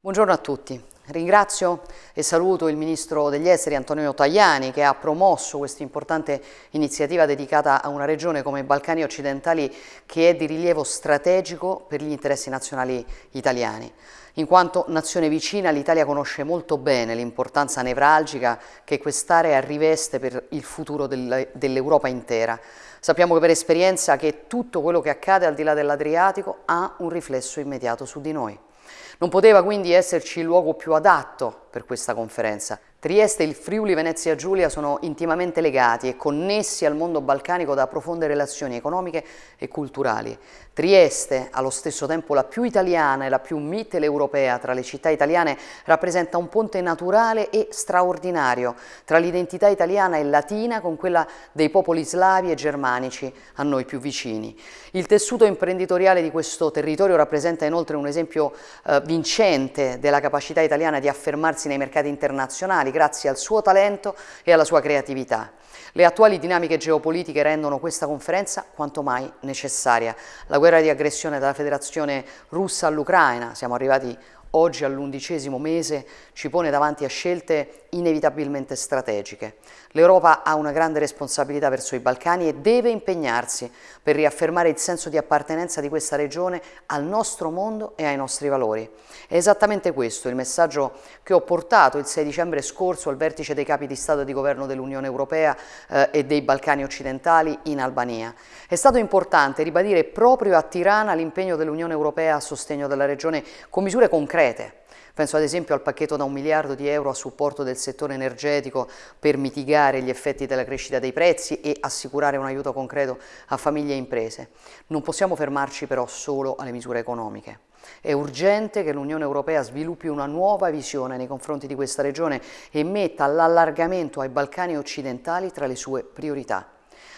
Buongiorno a tutti. Ringrazio e saluto il Ministro degli Esteri Antonio Tajani che ha promosso questa importante iniziativa dedicata a una regione come i Balcani occidentali che è di rilievo strategico per gli interessi nazionali italiani. In quanto nazione vicina l'Italia conosce molto bene l'importanza nevralgica che quest'area riveste per il futuro dell'Europa intera. Sappiamo per esperienza che tutto quello che accade al di là dell'Adriatico ha un riflesso immediato su di noi. Non poteva quindi esserci il luogo più adatto per questa conferenza. Trieste e il Friuli Venezia Giulia sono intimamente legati e connessi al mondo balcanico da profonde relazioni economiche e culturali. Trieste, allo stesso tempo la più italiana e la più mitteleuropea tra le città italiane, rappresenta un ponte naturale e straordinario tra l'identità italiana e latina con quella dei popoli slavi e germanici a noi più vicini. Il tessuto imprenditoriale di questo territorio rappresenta inoltre un esempio eh, vincente della capacità italiana di affermarsi nei mercati internazionali grazie al suo talento e alla sua creatività. Le attuali dinamiche geopolitiche rendono questa conferenza quanto mai necessaria. La guerra di aggressione della federazione russa all'Ucraina, siamo arrivati oggi all'undicesimo mese, ci pone davanti a scelte inevitabilmente strategiche. L'Europa ha una grande responsabilità verso i Balcani e deve impegnarsi per riaffermare il senso di appartenenza di questa regione al nostro mondo e ai nostri valori. È esattamente questo il messaggio che ho portato il 6 dicembre scorso al vertice dei capi di Stato e di Governo dell'Unione Europea eh, e dei Balcani occidentali in Albania. È stato importante ribadire proprio a Tirana l'impegno dell'Unione Europea a sostegno della regione con misure concrete Penso ad esempio al pacchetto da un miliardo di euro a supporto del settore energetico per mitigare gli effetti della crescita dei prezzi e assicurare un aiuto concreto a famiglie e imprese. Non possiamo fermarci però solo alle misure economiche. È urgente che l'Unione Europea sviluppi una nuova visione nei confronti di questa regione e metta l'allargamento ai Balcani occidentali tra le sue priorità.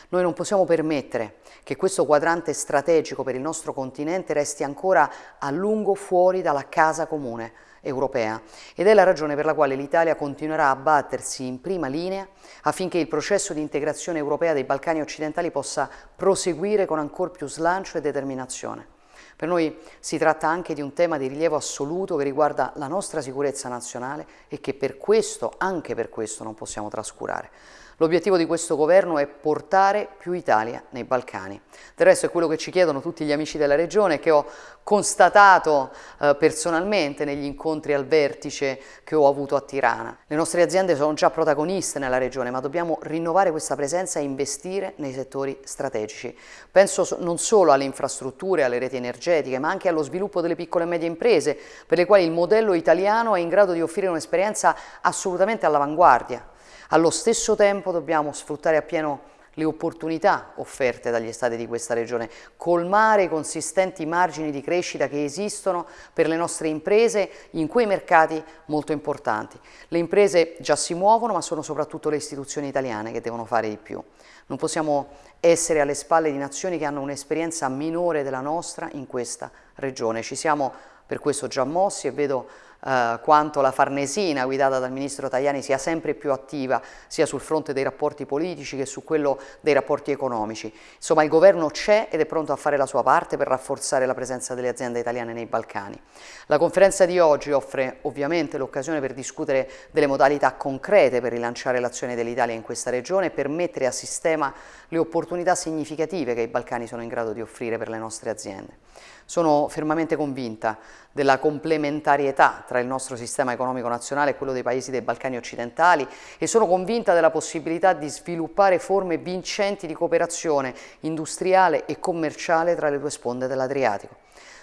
Noi non possiamo permettere che questo quadrante strategico per il nostro continente resti ancora a lungo fuori dalla casa comune, europea ed è la ragione per la quale l'Italia continuerà a battersi in prima linea affinché il processo di integrazione europea dei Balcani occidentali possa proseguire con ancor più slancio e determinazione. Per noi si tratta anche di un tema di rilievo assoluto che riguarda la nostra sicurezza nazionale e che per questo, anche per questo, non possiamo trascurare. L'obiettivo di questo governo è portare più Italia nei Balcani. Del resto è quello che ci chiedono tutti gli amici della regione che ho constatato eh, personalmente negli incontri al vertice che ho avuto a Tirana. Le nostre aziende sono già protagoniste nella regione ma dobbiamo rinnovare questa presenza e investire nei settori strategici. Penso non solo alle infrastrutture, alle reti energetiche ma anche allo sviluppo delle piccole e medie imprese per le quali il modello italiano è in grado di offrire un'esperienza assolutamente all'avanguardia. Allo stesso tempo dobbiamo sfruttare appieno le opportunità offerte dagli stati di questa regione, colmare i consistenti margini di crescita che esistono per le nostre imprese in quei mercati molto importanti. Le imprese già si muovono, ma sono soprattutto le istituzioni italiane che devono fare di più. Non possiamo essere alle spalle di nazioni che hanno un'esperienza minore della nostra in questa regione. Ci siamo per questo già mossi e vedo eh, quanto la Farnesina guidata dal ministro Tajani sia sempre più attiva sia sul fronte dei rapporti politici che su quello dei rapporti economici. Insomma il governo c'è ed è pronto a fare la sua parte per rafforzare la presenza delle aziende italiane nei Balcani. La conferenza di oggi offre ovviamente l'occasione per discutere delle modalità concrete per rilanciare l'azione dell'Italia in questa regione e per mettere a sistema le opportunità significative che i Balcani sono in grado di offrire per le nostre aziende. Sono fermamente convinta della complementarietà tra il nostro sistema economico nazionale e quello dei paesi dei Balcani occidentali e sono convinta della possibilità di sviluppare forme vincenti di cooperazione industriale e commerciale tra le due sponde dell'Adriatico.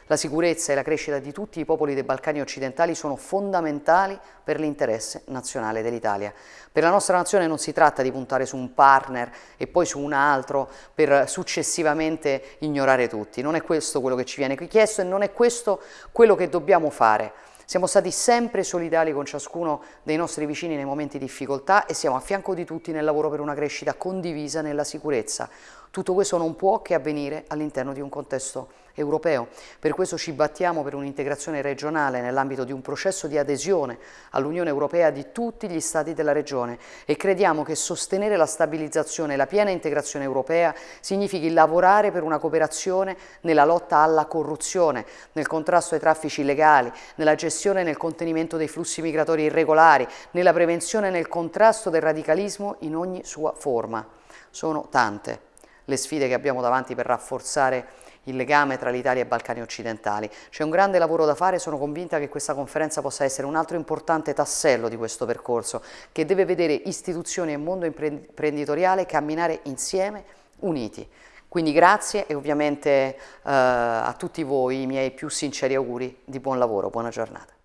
La sicurezza e la crescita di tutti i popoli dei Balcani occidentali sono fondamentali per l'interesse nazionale dell'Italia. Per la nostra nazione non si tratta di puntare su un partner e poi su un altro per successivamente ignorare tutti. Non è questo quello che ci viene chiesto e non è questo quello che dobbiamo fare. Siamo stati sempre solidali con ciascuno dei nostri vicini nei momenti di difficoltà e siamo a fianco di tutti nel lavoro per una crescita condivisa nella sicurezza. Tutto questo non può che avvenire all'interno di un contesto europeo. Per questo ci battiamo per un'integrazione regionale nell'ambito di un processo di adesione all'Unione Europea di tutti gli Stati della regione e crediamo che sostenere la stabilizzazione e la piena integrazione europea significhi lavorare per una cooperazione nella lotta alla corruzione, nel contrasto ai traffici illegali, nella gestione e nel contenimento dei flussi migratori irregolari, nella prevenzione e nel contrasto del radicalismo in ogni sua forma. Sono tante le sfide che abbiamo davanti per rafforzare il legame tra l'Italia e i Balcani occidentali. C'è un grande lavoro da fare e sono convinta che questa conferenza possa essere un altro importante tassello di questo percorso che deve vedere istituzioni e mondo imprenditoriale camminare insieme, uniti. Quindi grazie e ovviamente eh, a tutti voi i miei più sinceri auguri di buon lavoro, buona giornata.